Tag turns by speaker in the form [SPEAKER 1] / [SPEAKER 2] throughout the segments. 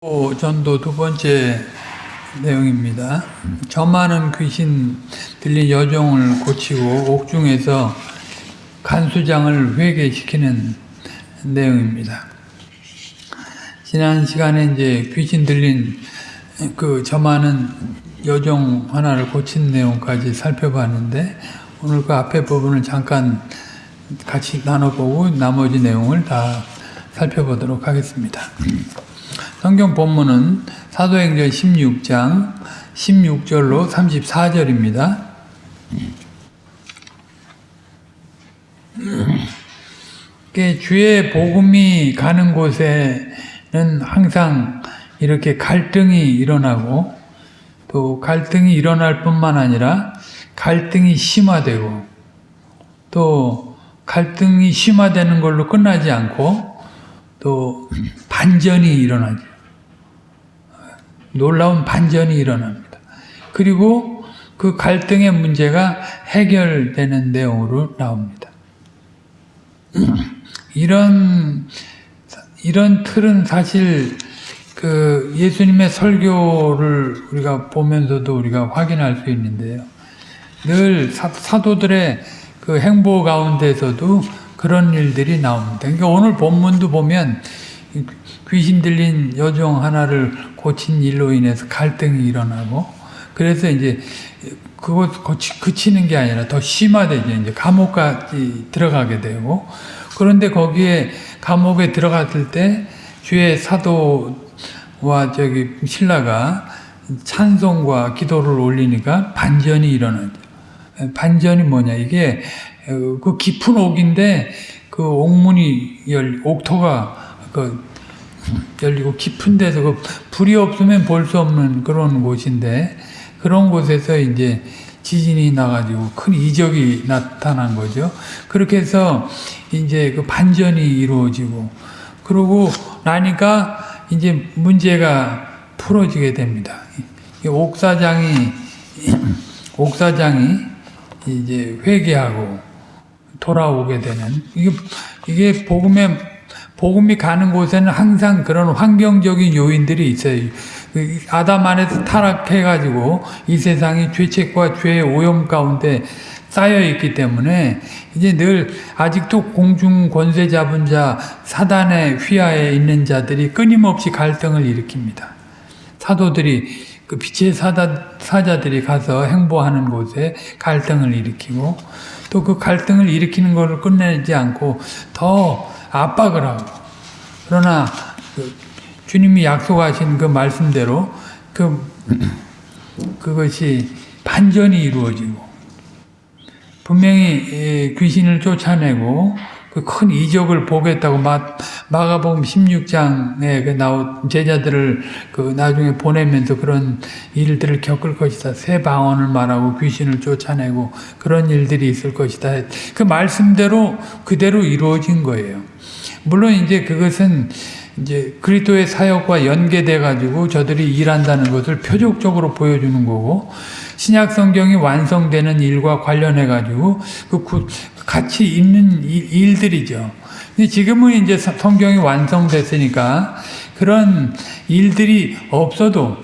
[SPEAKER 1] 오, 전도 두 번째 내용입니다. 저 많은 귀신 들린 여종을 고치고 옥중에서 간수장을 회개시키는 내용입니다. 지난 시간에 이제 귀신 들린 그 저 많은 여종 하나를 고친 내용까지 살펴봤는데 오늘 그 앞에 부분을 잠깐 같이 나눠보고 나머지 내용을 다 살펴보도록 하겠습니다. 성경 본문은 사도행전 16장 16절로 34절입니다. 주의 복음이 가는 곳에는 항상 이렇게 갈등이 일어나고 또 갈등이 일어날 뿐만 아니라 갈등이 심화되고 또 갈등이 심화되는 걸로 끝나지 않고 또 반전이 일어나죠. 놀라운 반전이 일어납니다. 그리고 그 갈등의 문제가 해결되는 내용으로 나옵니다. 이런 이런 틀은 사실 그 예수님의 설교를 우리가 보면서도 우리가 확인할 수 있는데요. 늘 사, 사도들의 그 행보 가운데서도 그런 일들이 나옵니다. 그러니까 오늘 본문도 보면 귀신 들린 여종 하나를 고친 일로 인해서 갈등이 일어나고 그래서 이제 그것 그치는 게 아니라 더 심화되죠. 이제 감옥까지 들어가게 되고 그런데 거기에 감옥에 들어갔을 때 주의 사도와 저기 신라가 찬송과 기도를 올리니까 반전이 일어나죠. 반전이 뭐냐 이게 그 깊은 옥인데 그 옥문이 열 옥토가 그 열리고 깊은 데서 그 불이 없으면 볼 수 없는 그런 곳인데 그런 곳에서 이제 지진이 나가지고 큰 이적이 나타난 거죠. 그렇게 해서 이제 그 반전이 이루어지고 그러고 나니까 이제 문제가 풀어지게 됩니다. 옥사장이 옥사장이 이제 회개하고 돌아오게 되는 이게 이게 복음의 복음이 가는 곳에는 항상 그런 환경적인 요인들이 있어요. 그 아담 안에서 타락해가지고 이 세상이 죄책과 죄의 오염 가운데 쌓여 있기 때문에 이제 늘 아직도 공중 권세 잡은 자 사단의 휘하에 있는 자들이 끊임없이 갈등을 일으킵니다. 사도들이 그 빛의 사다, 사자들이 가서 행보하는 곳에 갈등을 일으키고 또 그 갈등을 일으키는 것을 끝내지 않고 더 압박을 하고 그러나 그 주님이 약속하신 그 말씀대로 그 그것이 반전이 이루어지고 분명히 귀신을 쫓아내고 그 큰 이적을 보겠다고 마, 마가복음 16장에 그 나온 제자들을 그 나중에 보내면서 그런 일들을 겪을 것이다. 새 방언을 말하고 귀신을 쫓아내고 그런 일들이 있을 것이다. 그 말씀대로 그대로 이루어진 거예요. 물론 이제 그것은 이제 그리스도의 사역과 연계돼 가지고 저들이 일한다는 것을 표적적으로 보여주는 거고 신약 성경이 완성되는 일과 관련해 가지고 그 같이 있는 일들이죠. 근데 지금은 이제 성경이 완성됐으니까 그런 일들이 없어도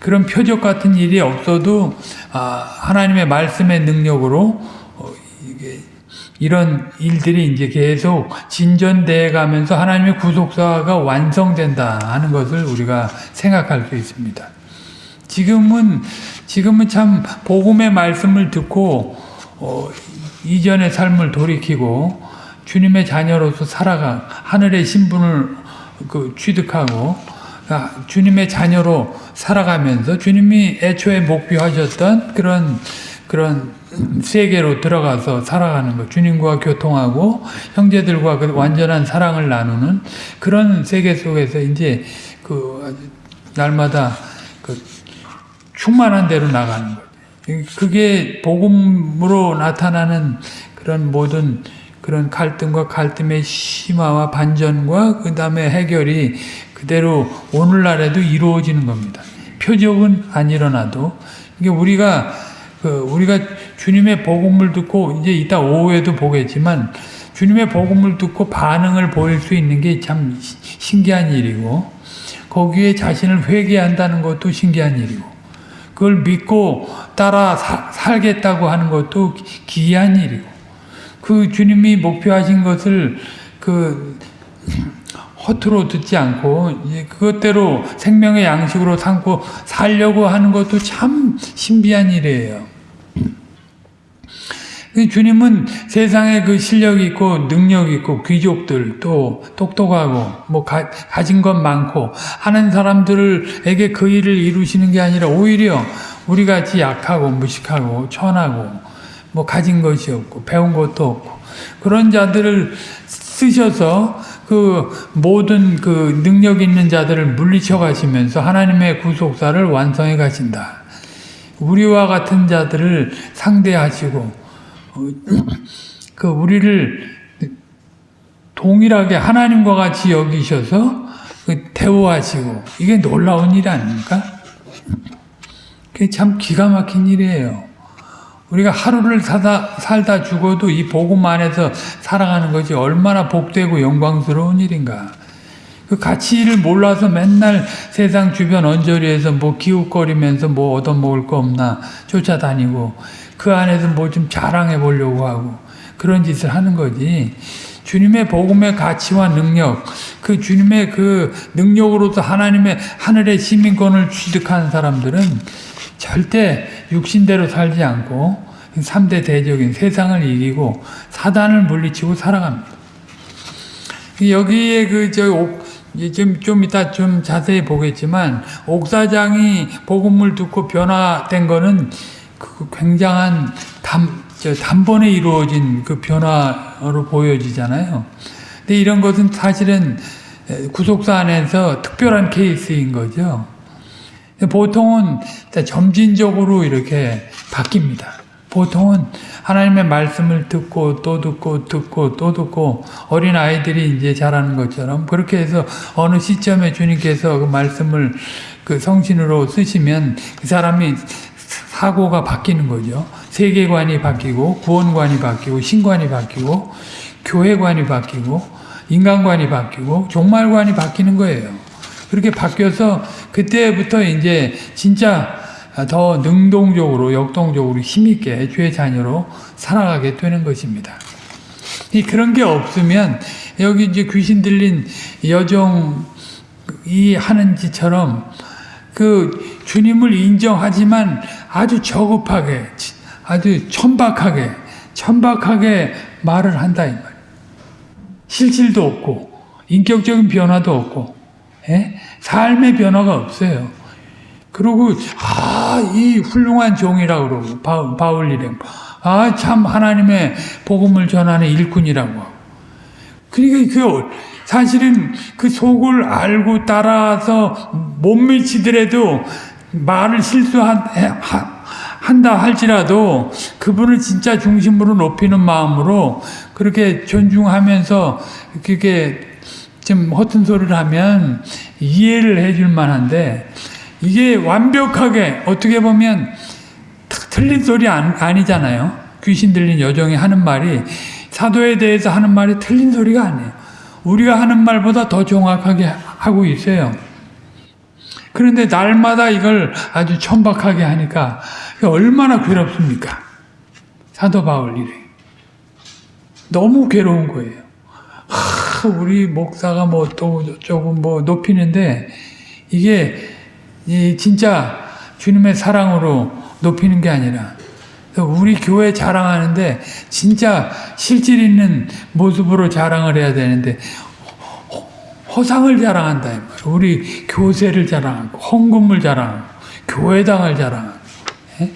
[SPEAKER 1] 그런 표적 같은 일이 없어도 아, 하나님의 말씀의 능력으로 어, 이런 일들이 이제 계속 진전돼 가면서 하나님의 구속사가 완성된다 하는 것을 우리가 생각할 수 있습니다. 지금은 지금은 참 복음의 말씀을 듣고 어, 이전의 삶을 돌이키고 주님의 자녀로서 살아가 하늘의 신분을 그 취득하고 아, 주님의 자녀로 살아가면서 주님이 애초에 목표하셨던 그런 그런 세계로 들어가서 살아가는 것, 주님과 교통하고 형제들과 그 완전한 사랑을 나누는 그런 세계 속에서 이제 그 날마다 그 충만한 대로 나가는 것. 그게 복음으로 나타나는 그런 모든 그런 갈등과 갈등의 심화와 반전과 그 다음에 해결이 그대로 오늘날에도 이루어지는 겁니다. 표적은 안 일어나도 이게 우리가 그 우리가 주님의 복음을 듣고 이제 이따 오후에도 보겠지만 주님의 복음을 듣고 반응을 보일 수 있는 게 참 신기한 일이고 거기에 자신을 회개한다는 것도 신기한 일이고 그걸 믿고 따라 사- 살겠다고 하는 것도 기- 기이한 일이고 그 주님이 목표하신 것을 그 허투루 듣지 않고 그것대로 생명의 양식으로 삼고 살려고 하는 것도 참 신비한 일이에요. 그 주님은 세상에 그 실력 있고 능력 있고 귀족들 또 똑똑하고 뭐 가, 가진 것 많고 하는 사람들에게 그 일을 이루시는 게 아니라 오히려 우리 같이 약하고 무식하고 천하고 뭐 가진 것이 없고 배운 것도 없고 그런 자들을 쓰셔서 그 모든 그 능력 있는 자들을 물리쳐 가시면서 하나님의 구속사를 완성해 가신다. 우리와 같은 자들을 상대하시고 어, 그 우리를 동일하게 하나님과 같이 여기셔서 그 대우하시고 이게 놀라운 일 아닙니까? 그게 참 기가 막힌 일이에요. 우리가 하루를 사다, 살다 죽어도 이 복음 안에서 살아가는 것이 얼마나 복되고 영광스러운 일인가. 그 가치를 몰라서 맨날 세상 주변 언저리에서 뭐 기웃거리면서 뭐 얻어먹을 거 없나 쫓아다니고 그 안에서 뭐 좀 자랑해 보려고 하고 그런 짓을 하는 거지. 주님의 복음의 가치와 능력, 그 주님의 그 능력으로서 하나님의 하늘의 시민권을 취득한 사람들은 절대 육신대로 살지 않고 3대 대적인 세상을 이기고 사단을 물리치고 살아갑니다. 여기에 그저 좀, 좀 이따 좀 자세히 보겠지만 옥사장이 복음을 듣고 변화된 거는 그 굉장한 담, 저 단번에 이루어진 그 변화로 보여지잖아요. 근데 이런 것은 사실은 구속사 안에서 특별한 케이스인 거죠. 보통은 점진적으로 이렇게 바뀝니다. 보통은 하나님의 말씀을 듣고 또 듣고 듣고 또 듣고 어린 아이들이 이제 자라는 것처럼 그렇게 해서 어느 시점에 주님께서 그 말씀을 그 성신으로 쓰시면 그 사람이 사고가 바뀌는 거죠. 세계관이 바뀌고 구원관이 바뀌고 신관이 바뀌고 교회관이 바뀌고 인간관이 바뀌고 종말관이 바뀌는 거예요. 그렇게 바뀌어서 그때부터 이제 진짜 더 능동적으로 역동적으로 힘있게 주의 자녀로 살아가게 되는 것입니다. 이 그런 게 없으면 여기 이제 귀신 들린 여종이 하는 짓처럼 그 주님을 인정하지만 아주 저급하게 아주 천박하게 천박하게 말을 한다 이 말. 실질도 없고 인격적인 변화도 없고 예? 삶의 변화가 없어요. 그리고 아 이 훌륭한 종이라고 그러고 바울, 바울 이름 아 참 하나님의 복음을 전하는 일꾼이라고 그러니까 그 사실은 그 속을 알고 따라서 못 미치더라도 말을 실수한다 할지라도 그분을 진짜 중심으로 높이는 마음으로 그렇게 존중하면서 그게 좀 허튼 소리를 하면 이해를 해줄 만한데 이게 완벽하게 어떻게 보면 틀린 소리 아니 잖아요. 귀신 들린 여종이 하는 말이 사도에 대해서 하는 말이 틀린 소리가 아니에요. 우리가 하는 말보다 더 정확하게 하고 있어요. 그런데 날마다 이걸 아주 천박하게 하니까 얼마나 괴롭습니까? 사도 바울 일에 너무 괴로운 거예요. 하, 우리 목사가 뭐 또 조금 뭐 높이는데 이게 진짜 주님의 사랑으로 높이는 게 아니라 우리 교회 자랑하는데 진짜 실질 있는 모습으로 자랑을 해야 되는데 허상을 자랑한다 이 말. 우리 교세를 자랑하고 헌금을 자랑하고 교회당을 자랑하고 예?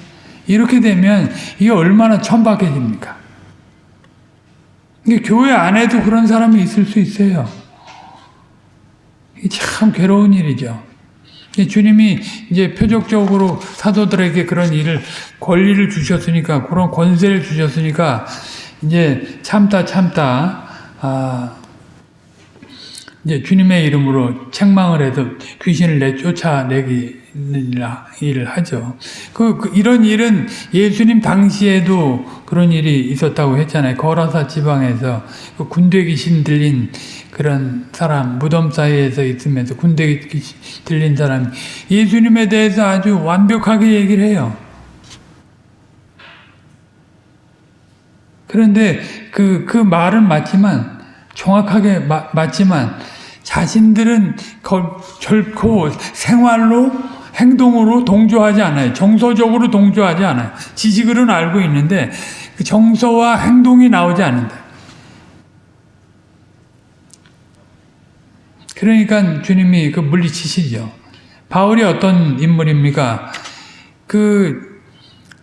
[SPEAKER 1] 이렇게 되면 이게 얼마나 천박해집니까? 이게 교회 안에도 그런 사람이 있을 수 있어요. 참 괴로운 일이죠. 주님이 이제 표적적으로 사도들에게 그런 일을 권리를 주셨으니까 그런 권세를 주셨으니까 이제 참다 참다 아 이제 주님의 이름으로 책망을 해서 귀신을 내쫓아내기 일을 하죠. 그, 그 이런 일은 예수님 당시에도 그런 일이 있었다고 했잖아요. 거라사 지방에서 그 군대 귀신 들린 그런 사람 무덤 사이에서 있으면서 군대 귀신 들린 사람 예수님에 대해서 아주 완벽하게 얘기를 해요. 그런데 그, 그 말은 맞지만, 정확하게 마, 맞지만, 자신들은 거, 결코 생활로, 행동으로 동조하지 않아요. 정서적으로 동조하지 않아요. 지식으로는 알고 있는데, 그 정서와 행동이 나오지 않는다. 그러니까 주님이 그 물리치시죠. 바울이 어떤 인물입니까? 그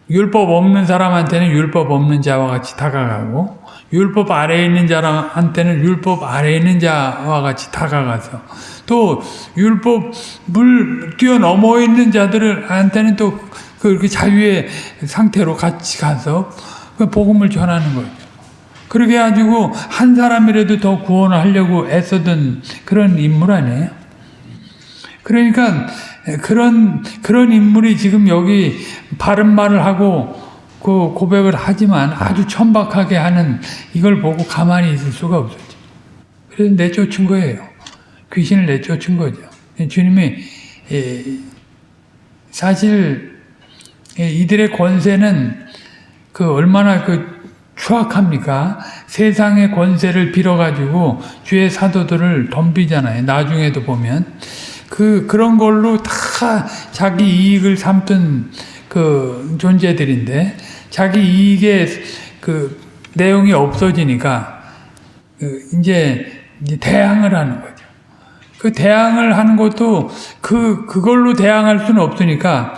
[SPEAKER 1] 율법 없는 사람한테는 율법 없는 자와 같이 다가가고 율법 아래에 있는 자한테는 율법 아래에 있는 자와 같이 다가가서 또 율법을 뛰어넘어 있는 자들한테는 또 그렇게 자유의 상태로 같이 가서 그 복음을 전하는 거죠. 그렇게 가지고 한 사람이라도 더 구원을 하려고 애쓰던 그런 인물 아니에요? 그러니까 그런 그런 인물이 지금 여기 바른 말을 하고 그 고백을 하지만 아주 천박하게 하는 이걸 보고 가만히 있을 수가 없었죠. 그래서 내쫓은 거예요. 귀신을 내쫓은 거죠. 주님이 사실 이들의 권세는 그 얼마나 그 추악합니까? 세상의 권세를 빌어가지고 주의 사도들을 덤비잖아요. 나중에도 보면. 그, 그런 걸로 다 자기 이익을 삼던 그 존재들인데, 자기 이익의 그 내용이 없어지니까, 그 이제 대항을 하는 거죠. 그 대항을 하는 것도 그, 그걸로 대항할 수는 없으니까,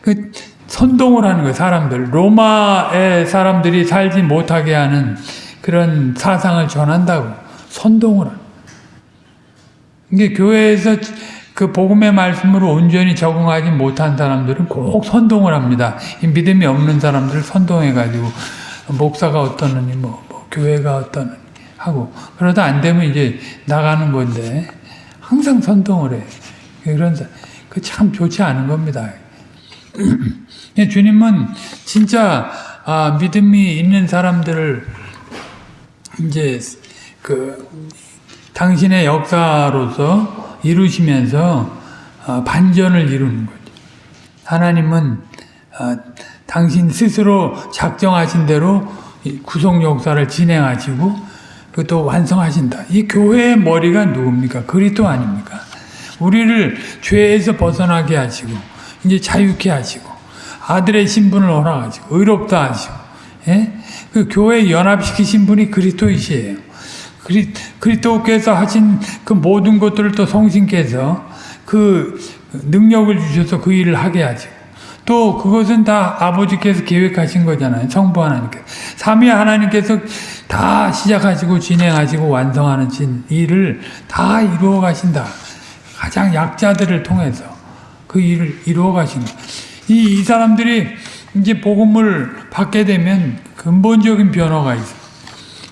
[SPEAKER 1] 그 선동을 하는 거예요, 사람들. 로마의 사람들이 살지 못하게 하는 그런 사상을 전한다고. 선동을 하는 이게 교회에서 그 복음의 말씀으로 온전히 적응하지 못한 사람들은 꼭 선동을 합니다. 믿음이 없는 사람들을 선동해가지고 목사가 어떠느니 뭐, 뭐 교회가 어떠느니 하고 그러다 안 되면 이제 나가는 건데 항상 선동을 해. 그런 그 참 좋지 않은 겁니다. 주님은 진짜 아, 믿음이 있는 사람들을 이제 그 당신의 역사로서 이루시면서 어, 반전을 이루는 거죠. 하나님은 어, 당신 스스로 작정하신 대로 구속 역사를 진행하시고 또 완성하신다. 이 교회의 머리가 누굽니까? 그리스도 아닙니까? 우리를 죄에서 벗어나게 하시고 이제 자유케 하시고 아들의 신분을 허락하시고 의롭다 하시고 예? 그 교회 연합시키신 분이 그리스도이시에요. 그리, 그리스도께서 하신 그 모든 것들을 또 성신께서 그 능력을 주셔서 그 일을 하게 하시고 또 그것은 다 아버지께서 계획하신 거잖아요. 성부 하나님께서. 삼위 하나님께서 다 시작하시고 진행하시고 완성하는 일을 다 이루어 가신다. 가장 약자들을 통해서 그 일을 이루어 가신 거. 이, 이 사람들이 이제 복음을 받게 되면 근본적인 변화가 있어요.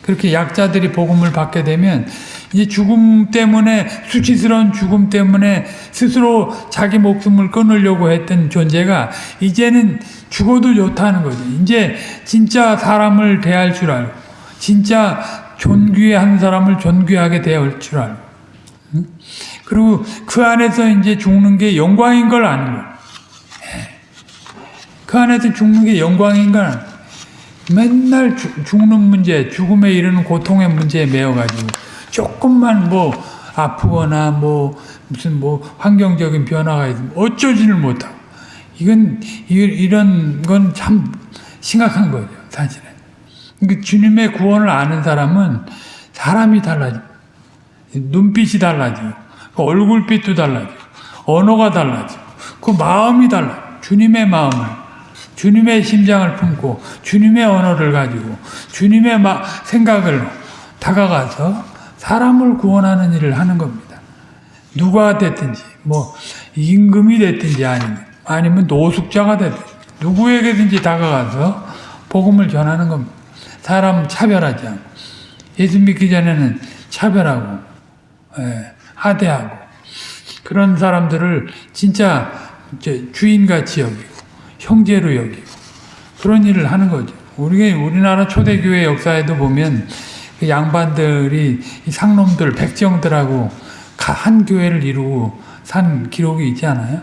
[SPEAKER 1] 그렇게 약자들이 복음을 받게 되면 이제 죽음 때문에 수치스러운 죽음 때문에 스스로 자기 목숨을 끊으려고 했던 존재가 이제는 죽어도 좋다는 거죠. 이제 진짜 사람을 대할 줄 알고 진짜 존귀한 사람을 존귀하게 대할 줄 알고 그리고 그 안에서 이제 죽는 게 영광인 걸 아는 거예요. 그 안에서 죽는 게 영광인 걸 맨날 죽는 문제, 죽음에 이르는 고통의 문제에 매여가지고 조금만 뭐 아프거나 뭐 무슨 뭐 환경적인 변화가 있으면 어쩌지를 못하고. 이건 이런 건 참 심각한 거죠 사실은. 그러니까 주님의 구원을 아는 사람은 사람이 달라져, 눈빛이 달라져, 그 얼굴빛도 달라져, 언어가 달라져, 그 마음이 달라. 주님의 마음을, 주님의 심장을 품고 주님의 언어를 가지고 주님의 생각을 다가가서 사람을 구원하는 일을 하는 겁니다. 누가 됐든지 뭐 임금이 됐든지 아니면 아니면 노숙자가 됐든지 누구에게든지 다가가서 복음을 전하는 겁니다. 사람 차별하지 않고 예수 믿기 전에는 차별하고 예. 하대하고 그런 사람들을 진짜 주인같이 여기고 형제로 여기고 그런 일을 하는 거죠. 우리 우리나라 초대교회 역사에도 보면 그 양반들이 이 상놈들 백정들하고 가- 한 교회를 이루고 산 기록이 있지 않아요?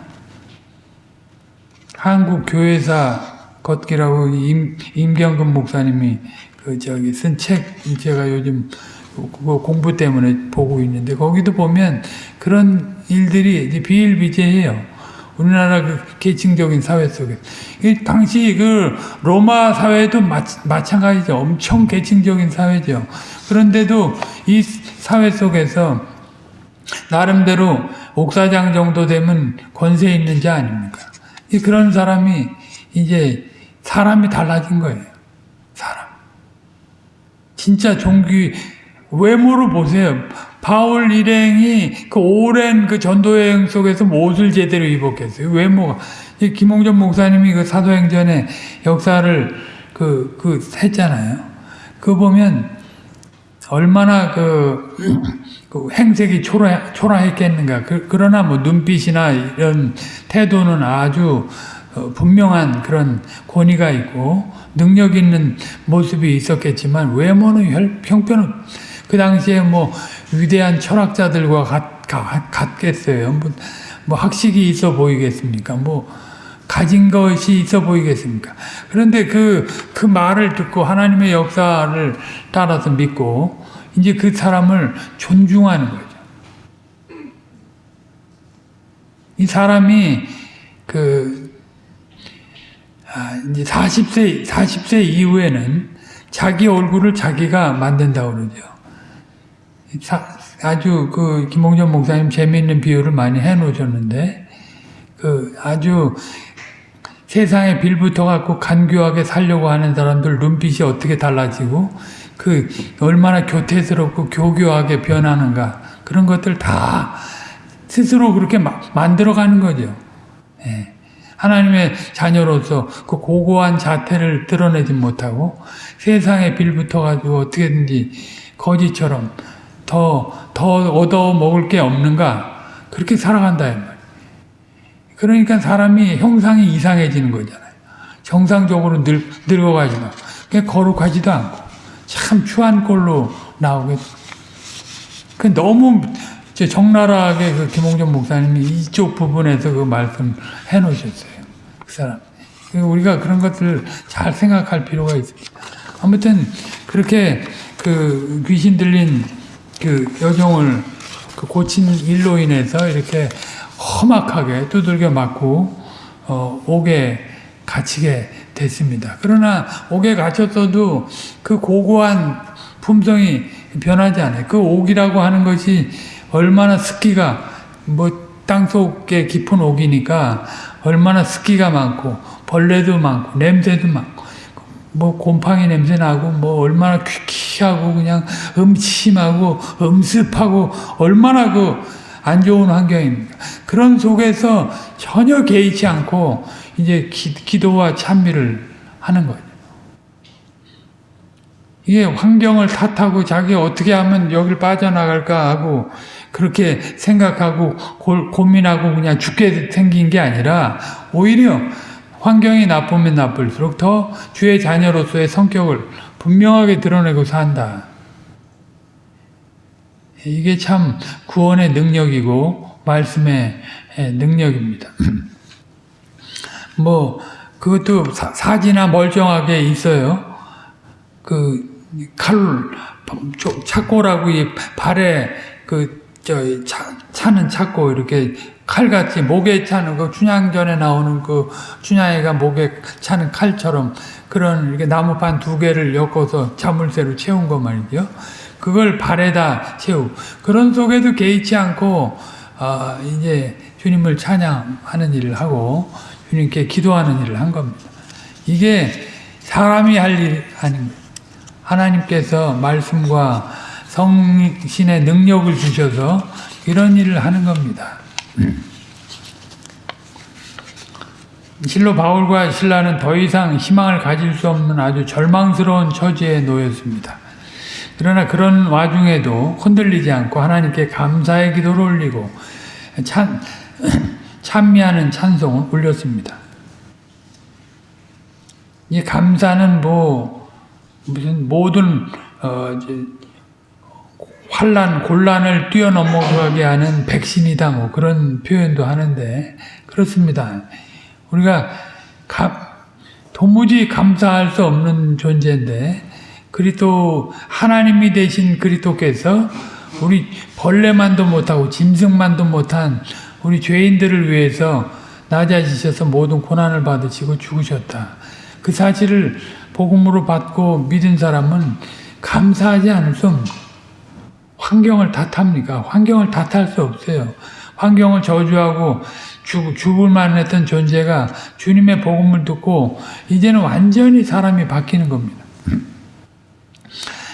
[SPEAKER 1] 한국 교회사 걷기라고 임, 임경근 목사님이 그 저기 쓴 책 제가 요즘 그거 공부 때문에 보고 있는데 거기도 보면 그런 일들이 비일비재해요. 우리나라 그 계층적인 사회 속에 이 당시 그 로마 사회도 마, 마찬가지죠. 엄청 계층적인 사회죠. 그런데도 이 사회 속에서 나름대로 옥사장 정도 되면 권세 있는 자 아닙니까? 이 그런 사람이 이제 사람이 달라진 거예요. 사람. 진짜 종기 외모로 보세요. 바울 일행이 그 오랜 그 전도 여행 속에서 무엇을 제대로 입었겠어요? 외모가. 이 김홍전 목사님이 그 사도행전의 역사를 그, 그 했잖아요. 그거 보면 얼마나 그, 그 행색이 초라, 초라했겠는가. 그, 그러나 뭐 눈빛이나 이런 태도는 아주 어, 분명한 그런 권위가 있고 능력 있는 모습이 있었겠지만 외모는 혈- 형편은 그 당시에 뭐 위대한 철학자들과 같, 같, 같 겠어요. 뭐, 뭐 학식이 있어 보이겠습니까? 뭐 가진 것이 있어 보이겠습니까? 그런데 그, 그 말을 듣고 하나님의 역사를 따라서 믿고 이제 그 사람을 존중하는 거죠. 이 사람이 그, 아, 이제 40세, 40세 이후에는 자기 얼굴을 자기가 만든다고 그러죠. 사- 아주 그 김홍전 목사님 재미있는 비유를 많이 해 놓으셨는데, 그 아주 세상에 빌붙어 갖고 간교하게 살려고 하는 사람들 눈빛이 어떻게 달라지고 그 얼마나 교태스럽고 교교하게 변하는가 그런 것들 다 스스로 그렇게 마- 만들어가는 거죠. 예. 하나님의 자녀로서 그 고고한 자태를 드러내지 못하고 세상에 빌붙어 가지고 어떻게든지 거지처럼 더, 더 얻어 먹을 게 없는가 그렇게 살아간다. 그러니까 사람이 형상이 이상해지는 거잖아요. 정상적으로 늙, 늙어가지고 그게 거룩하지도 않고 참 추한 꼴로 나오게 그 너무 적나라하게 그 김홍전 목사님이 이쪽 부분에서 그 말씀 해 놓으셨어요. 그 사람. 그 우리가 그런 것들 잘 생각할 필요가 있습니다. 아무튼 그렇게 그 귀신 들린 그 여종을 그 고친 일로 인해서 이렇게 험악하게 두들겨 맞고 어, 옥에 갇히게 됐습니다. 그러나 옥에 갇혔어도 그 고고한 품성이 변하지 않아요. 그 옥이라고 하는 것이 얼마나 습기가 뭐 땅속에 깊은 옥이니까 얼마나 습기가 많고 벌레도 많고 냄새도 많고 뭐 곰팡이 냄새 나고 뭐 얼마나 퀴퀴하고 그냥 음침하고 음습하고 얼마나 그 안 좋은 환경입니까? 그런 속에서 전혀 개의치 않고 이제 기, 기도와 찬미를 하는 거죠. 이게 환경을 탓하고 자기 어떻게 하면 여길 빠져나갈까 하고 그렇게 생각하고 고, 고민하고 그냥 죽게 생긴 게 아니라 오히려 환경이 나쁘면 나쁠수록 더 주의 자녀로서의 성격을 분명하게 드러내고 산다. 이게 참 구원의 능력이고 말씀의 능력입니다. 뭐 그것도 사, 지나 멀쩡하게 있어요. 그 칼, 차고라고 이 발에 그 저 차는 차고 이렇게 칼같이 목에 차는 그 춘향전에 나오는 그 춘향이가 목에 차는 칼처럼 그런 이렇게 나무판 두 개를 엮어서 자물쇠로 채운 거 말이죠. 그걸 발에다 채우. 그런 속에도 개의치 않고 어, 이제 주님을 찬양하는 일을 하고 주님께 기도하는 일을 한 겁니다. 이게 사람이 할 일 아닌. 하나님께서 말씀과 성신의 능력을 주셔서 이런 일을 하는 겁니다. 실로 바울과 신라는 더 이상 희망을 가질 수 없는 아주 절망스러운 처지에 놓였습니다. 그러나 그런 와중에도 흔들리지 않고 하나님께 감사의 기도를 올리고 찬, 찬미하는 찬송을 올렸습니다. 이 감사는 뭐 무슨 모든 어, 환란 곤란을 뛰어넘어가게 하는 백신이다 뭐 그런 표현도 하는데 그렇습니다. 우리가 감, 도무지 감사할 수 없는 존재인데 그리스도 하나님이 되신 그리스도께서 우리 벌레만도 못하고 짐승만도 못한 우리 죄인들을 위해서 낮아지셔서 모든 고난을 받으시고 죽으셨다. 그 사실을 복음으로 받고 믿은 사람은 감사하지 않을 수 없는 환경을 탓합니까? 환경을 탓할 수 없어요. 환경을 저주하고 죽, 죽을 만했던 존재가 주님의 복음을 듣고 이제는 완전히 사람이 바뀌는 겁니다.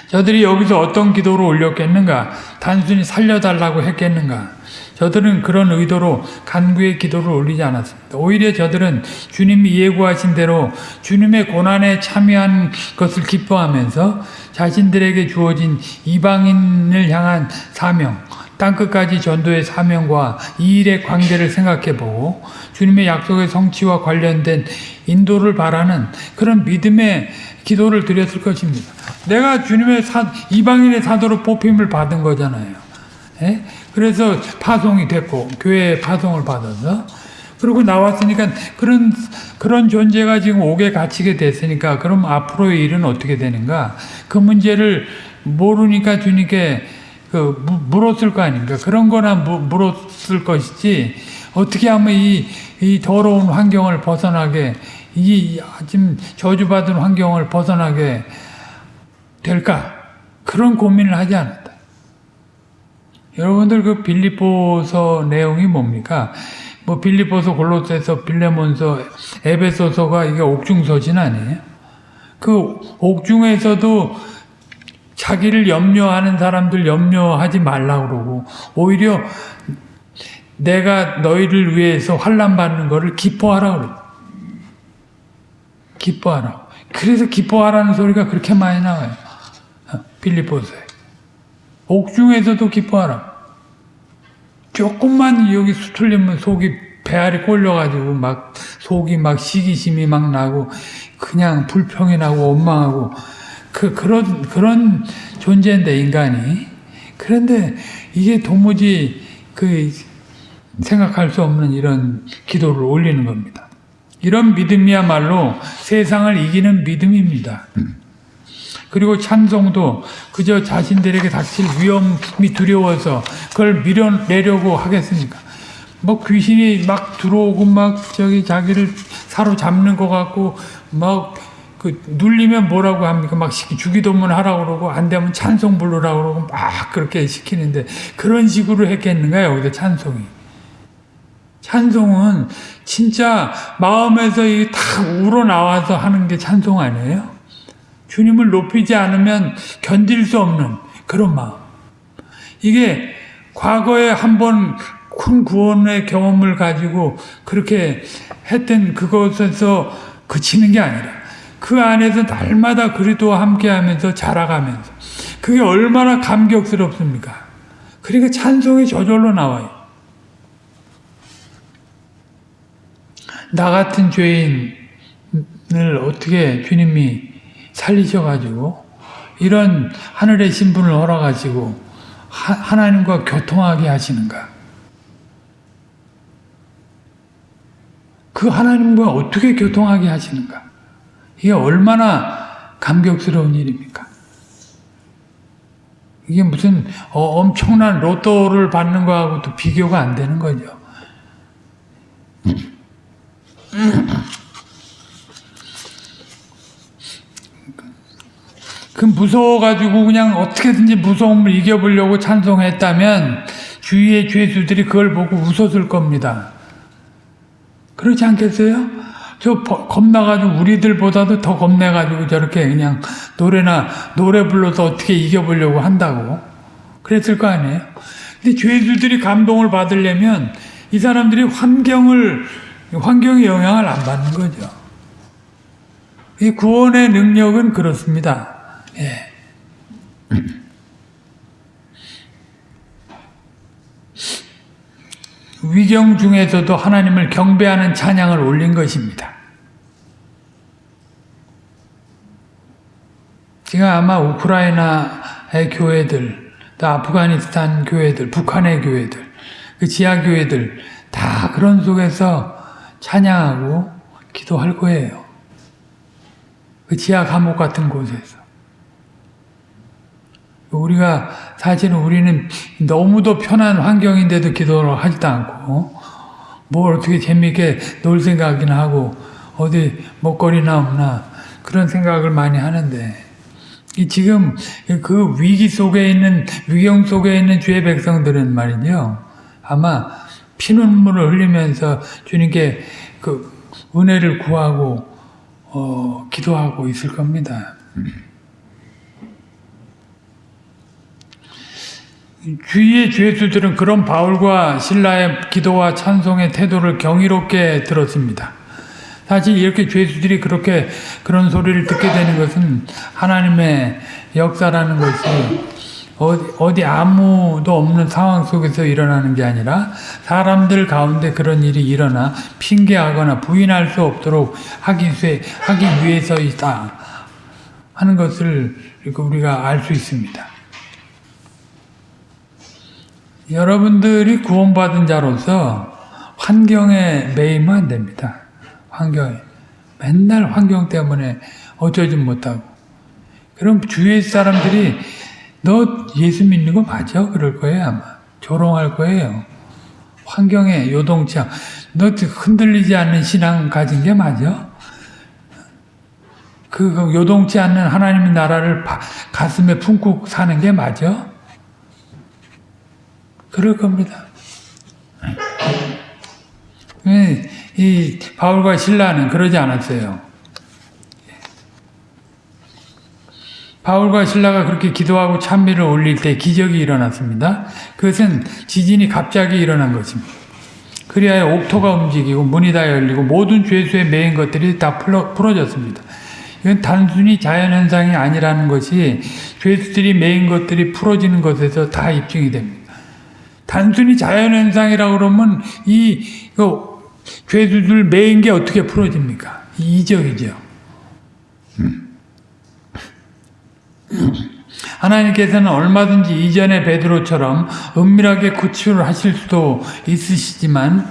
[SPEAKER 1] 저들이 여기서 어떤 기도를 올렸겠는가? 단순히 살려달라고 했겠는가? 저들은 그런 의도로 간구의 기도를 올리지 않았습니다. 오히려 저들은 주님이 예고하신 대로 주님의 고난에 참여한 것을 기뻐하면서 자신들에게 주어진 이방인을 향한 사명, 땅끝까지 전도의 사명과 이 일의 관계를 생각해보고 주님의 약속의 성취와 관련된 인도를 바라는 그런 믿음의 기도를 드렸을 것입니다. 내가 주님의 사, 이방인의 사도로 뽑힘을 받은 거잖아요. 예? 그래서 파송이 됐고 교회에 파송을 받아서 그리고 나왔으니까 그런 그런 존재가 지금 옥에 갇히게 됐으니까 그럼 앞으로의 일은 어떻게 되는가? 그 문제를 모르니까 주님께 그 물었을 거 아닙니까? 그런 거나 물었을 것이지 어떻게 하면 이, 이 더러운 환경을 벗어나게 이 지금 저주받은 환경을 벗어나게 될까? 그런 고민을 하지 않았다. 여러분들 그 빌립보서 내용이 뭡니까? 뭐 빌립보서, 골로새서, 빌레몬서, 에베소서가 이게 옥중서신 아니에요? 그 옥중에서도 자기를 염려하는 사람들 염려하지 말라 그러고 오히려 내가 너희를 위해서 환난 받는 것을 기뻐하라 그래. 기뻐하라. 그래서 기뻐하라는 소리가 그렇게 많이 나와요. 빌립보서에. 옥중에서도 기뻐하라. 조금만 여기 수틀리면 속이 배알이 꼴려가지고 막 속이 막 시기심이 막 나고 그냥 불평이 나고 원망하고 그 그런 그런 존재인데 인간이 그런데 이게 도무지 그 생각할 수 없는 이런 기도를 올리는 겁니다. 이런 믿음이야말로 세상을 이기는 믿음입니다. 그리고 찬송도 그저 자신들에게 닥칠 위험이 두려워서 그걸 밀어내려고 하겠습니까? 뭐 귀신이 막 들어오고 막 저기 자기를 사로잡는 것 같고 막 그 눌리면 뭐라고 합니까? 막 주기도문 하라고 그러고 안 되면 찬송 부르라고 그러고 막 그렇게 시키는데 그런 식으로 했겠는가 여기서 찬송이. 찬송은 진짜 마음에서 탁 우러나와서 하는 게 찬송 아니에요? 주님을 높이지 않으면 견딜 수 없는 그런 마음. 이게 과거에 한번 큰 구원의 경험을 가지고 그렇게 했던 그것에서 그치는 게 아니라 그 안에서 날마다 그리스도와 함께하면서 자라가면서 그게 얼마나 감격스럽습니까? 그러니까 찬송이 저절로 나와요. 나 같은 죄인을 어떻게 주님이 살리셔가지고 이런 하늘의 신분을 허락하시고 하 나님과 교통하게 하시는가? 그 하나님과 어떻게 교통하게 하시는가? 이게 얼마나 감격스러운 일입니까? 이게 무슨 어, 엄청난 로또를 받는 거하고도 비교가 안 되는 거죠. 그 무서워가지고 그냥 어떻게든지 무서움을 이겨보려고 찬송했다면 주위의 죄수들이 그걸 보고 웃었을 겁니다. 그렇지 않겠어요? 저 겁나가지고 우리들보다도 더 겁내가지고 저렇게 그냥 노래나 노래 불러서 어떻게 이겨보려고 한다고 그랬을 거 아니에요? 근데 죄수들이 감동을 받으려면 이 사람들이 환경을 환경의 영향을 안 받는 거죠. 이 구원의 능력은 그렇습니다. 예. 위경 중에서도 하나님을 경배하는 찬양을 올린 것입니다. 지금 아마 우크라이나의 교회들, 또 아프가니스탄 교회들, 북한의 교회들, 그 지하 교회들 다 그런 속에서 찬양하고 기도할 거예요. 그 지하 감옥 같은 곳에서. 우리가 사실은 우리는 너무도 편한 환경인데도 기도를 하지도 않고 뭘 어떻게 재미있게 놀 생각이나 하고 어디 먹거리나 없나 그런 생각을 많이 하는데 이 지금 그 위기 속에 있는 위경 속에 있는 주의 백성들은 말이죠 아마 피눈물을 흘리면서 주님께 그 은혜를 구하고 어, 기도하고 있을 겁니다. 주위의 죄수들은 그런 바울과 신라의 기도와 찬송의 태도를 경이롭게 들었습니다. 사실 이렇게 죄수들이 그렇게 그런 소리를 듣게 되는 것은 하나님의 역사라는 것이 어디, 아무도 없는 상황 속에서 일어나는 게 아니라 사람들 가운데 그런 일이 일어나 핑계하거나 부인할 수 없도록 하기, 하기 위해서이다 하는 것을 우리가 알 수 있습니다. 여러분들이 구원받은 자로서 환경에 매이면 안 됩니다. 환경에. 맨날 환경 때문에 어쩌지 못하고. 그럼 주위의 사람들이 너 예수 믿는 거 맞아? 그럴 거예요, 아마. 조롱할 거예요. 환경에 요동치 않, 너 흔들리지 않는 신앙 가진 게 맞아? 그, 그 요동치 않는 하나님의 나라를 가슴에 품고 사는 게 맞아? 그럴 겁니다. 이 바울과 신라는 그러지 않았어요. 바울과 신라가 그렇게 기도하고 찬미를 올릴 때 기적이 일어났습니다. 그것은 지진이 갑자기 일어난 것입니다. 그리하여 옥토가 움직이고 문이 다 열리고 모든 죄수에 매인 것들이 다 풀어, 풀어졌습니다. 이건 단순히 자연현상이 아니라는 것이 죄수들이 매인 것들이 풀어지는 것에서 다 입증이 됩니다. 단순히 자연현상이라고 그러면 이 그, 죄수들 매인 게 어떻게 풀어집니까? 이적이죠. 음. 하나님께서는 얼마든지 이전의 베드로처럼 은밀하게 구출을 하실 수도 있으시지만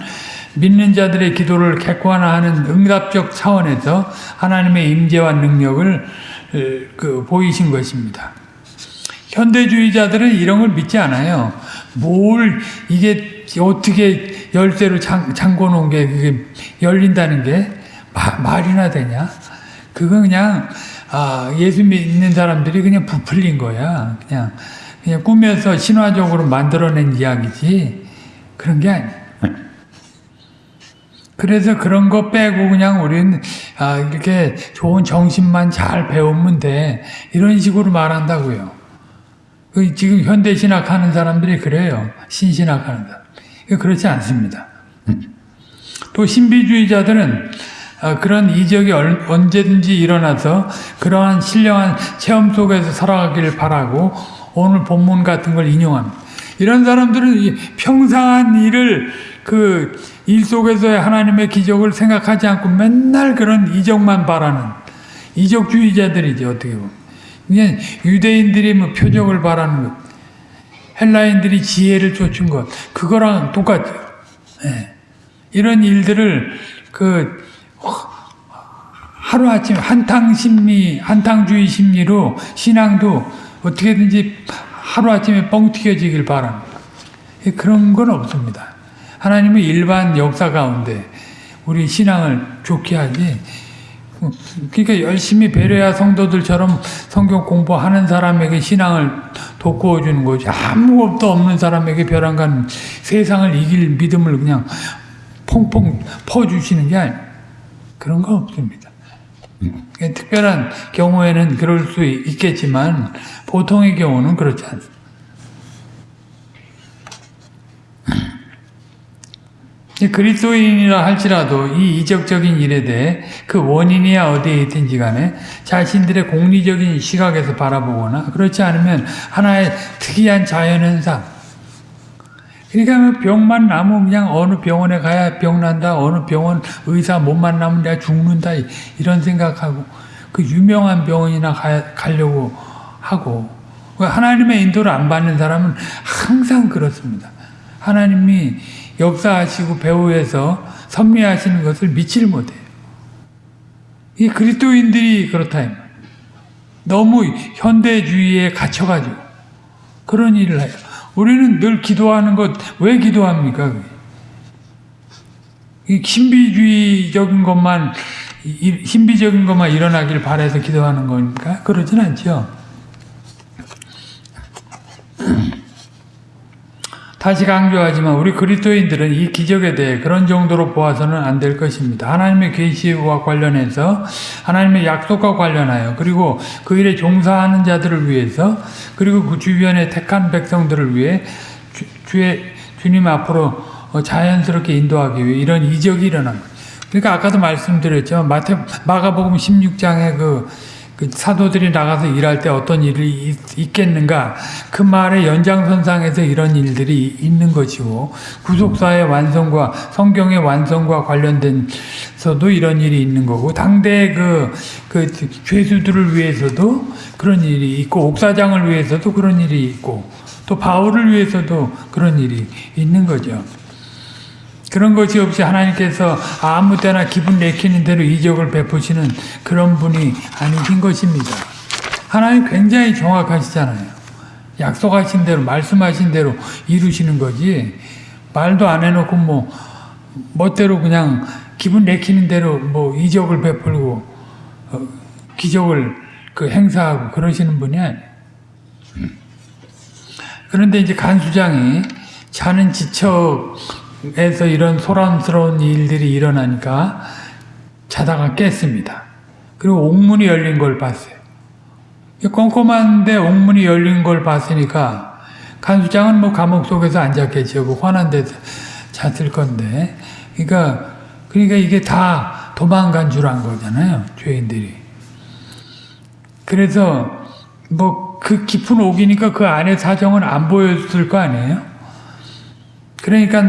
[SPEAKER 1] 믿는 자들의 기도를 객관화하는 응답적 차원에서 하나님의 임재와 능력을 그 보이신 것입니다. 현대주의자들은 이런 걸 믿지 않아요. 뭘 이게 어떻게 열쇠로 잠, 잠궈 놓은 게 그게 열린다는 게 마, 말이나 되냐? 그건 그냥 아, 예수 믿는 사람들이 그냥 부풀린 거야. 그냥, 그냥 꾸며서 신화적으로 만들어낸 이야기지. 그런 게 아니야. 그래서 그런 거 빼고 그냥 우리는 아, 이렇게 좋은 정신만 잘 배우면 돼. 이런 식으로 말한다고요. 그 지금 현대신학 하는 사람들이 그래요. 신신학 하는 사람. 그렇지 않습니다. 또 신비주의자들은 아, 그런 이적이 언제든지 일어나서 그러한 신령한 체험 속에서 살아가기를 바라고 오늘 본문 같은 걸 인용합니다. 이런 사람들은 평상한 일을 그 일 속에서의 하나님의 기적을 생각하지 않고 맨날 그런 이적만 바라는 이적주의자들이죠 어떻게 보면. 그냥 유대인들이 뭐 표적을 바라는 것, 헬라인들이 지혜를 쫓은 것, 그거랑 똑같죠. 네. 이런 일들을 그 하루아침 한탕 심리, 한탕주의 심리로 신앙도 어떻게든지 하루아침에 뻥 튀겨지길 바랍니다. 그런 건 없습니다. 하나님의 일반 역사 가운데 우리 신앙을 좋게 하지. 그러니까 열심히 배려야 성도들처럼 성경 공부하는 사람에게 신앙을 돋구어 주는 거지. 아무것도 없는 사람에게 벼랑간 세상을 이길 믿음을 그냥 퐁퐁 퍼주시는 게 아니에요. 그런 거 없습니다. 특별한 경우에는 그럴 수 있겠지만 보통의 경우는 그렇지 않습니다. 그리스도인이라 할지라도 이 이적적인 일에 대해 그 원인이야 어디에 있든지 간에 자신들의 공리적인 시각에서 바라보거나 그렇지 않으면 하나의 특이한 자연현상 그러니까 뭐 병만 나면 그냥 어느 병원에 가야 병 난다, 어느 병원 의사 못 만나면 내가 죽는다, 이런 생각하고, 그 유명한 병원이나 가, 가려고 하고, 그 하나님의 인도를 안 받는 사람은 항상 그렇습니다. 하나님이 역사하시고 배후에서 섭리하시는 것을 믿지를 못해요. 이 그리스도인들이 그렇다. 너무 현대주의에 갇혀가지고 그런 일을 해요. 우리는 늘 기도하는 것 왜 기도합니까? 이 신비주의적인 것만 이- 신비적인 것만 일어나길 바라서 기도하는 거니까 그러진 않죠. 다시 강조하지만 우리 그리스도인들은 이 기적에 대해 그런 정도로 보아서는 안 될 것입니다. 하나님의 계시와 관련해서 하나님의 약속과 관련하여 그리고 그 일에 종사하는 자들을 위해서 그리고 그 주변의 택한 백성들을 위해 주, 주의 주님 앞으로 어, 자연스럽게 인도하기 위해 이런 이적이 일어난 거예요. 그러니까 아까도 말씀드렸죠. 마태 마가복음 16장에 그, 그 사도들이 나가서 일할 때 어떤 일이 있, 있겠는가 그 말의 연장선상에서 이런 일들이 있는 것이고 구속사의 완성과 성경의 완성과 관련된서도 이런 일이 있는 거고 당대 그, 그 죄수들을 위해서도 그런 일이 있고 옥사장을 위해서도 그런 일이 있고 또 바울을 위해서도 그런 일이 있는 거죠. 그런 것이 없이 하나님께서 아무 때나 기분 내키는 대로 이적을 베푸시는 그런 분이 아니신 것입니다. 하나님 굉장히 정확하시잖아요. 약속하신 대로, 말씀하신 대로 이루시는 거지. 말도 안 해놓고 뭐, 멋대로 그냥 기분 내키는 대로 뭐 이적을 베풀고, 어, 기적을 그 행사하고 그러시는 분이 아니에요. 그런데 이제 간수장이 자는 지척 에서 이런 소란스러운 일들이 일어나니까 자다가 깼습니다. 그리고 옥문이 열린 걸 봤어요. 꼼꼼한데 옥문이 열린 걸 봤으니까 간수장은 뭐 감옥 속에서 앉았겠죠. 그 화난 데서 잤을 건데. 그러니까, 그러니까 이게 다 도망간 줄 안 거잖아요. 죄인들이. 그래서 뭐 그 깊은 옥이니까 그 안에 사정은 안 보였을 거 아니에요? 그러니까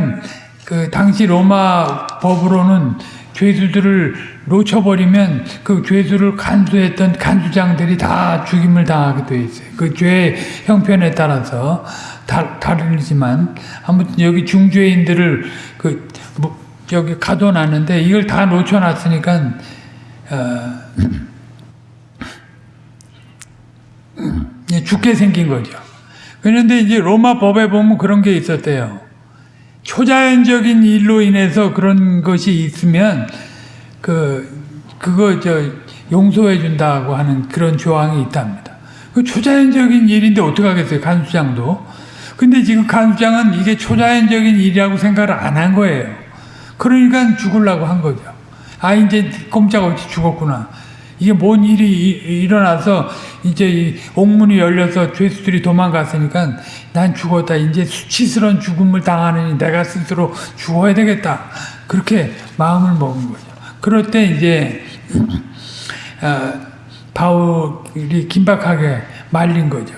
[SPEAKER 1] 그 당시 로마 법으로는 죄수들을 놓쳐버리면 그 죄수를 간수했던 간수장들이 다 죽임을 당하게 돼 있어요. 그죄 형편에 따라서 다, 다르지만 아무튼 여기 중죄인들을 그 뭐, 여기 가둬놨는데 이걸 다 놓쳐놨으니까 어, 예, 죽게 생긴 거죠. 그런데 이제 로마 법에 보면 그런 게 있었대요. 초자연적인 일로 인해서 그런 것이 있으면 그 그거 저 용서해 준다고 하는 그런 조항이 있답니다. 그 초자연적인 일인데 어떻게 하겠어요? 간수장도. 근데 지금 간수장은 이게 초자연적인 일이라고 생각을 안 한 거예요. 그러니까 죽으려고 한 거죠. 아 이제 꼼짝없이 죽었구나. 이게 뭔 일이 이- 일어나서 이제 이 옥문이 열려서 죄수들이 도망갔으니까 난 죽었다. 이제 수치스러운 죽음을 당하느니 내가 스스로 죽어야 되겠다. 그렇게 마음을 먹은 거죠. 그럴 때 이제 어, 바울이 긴박하게 말린 거죠.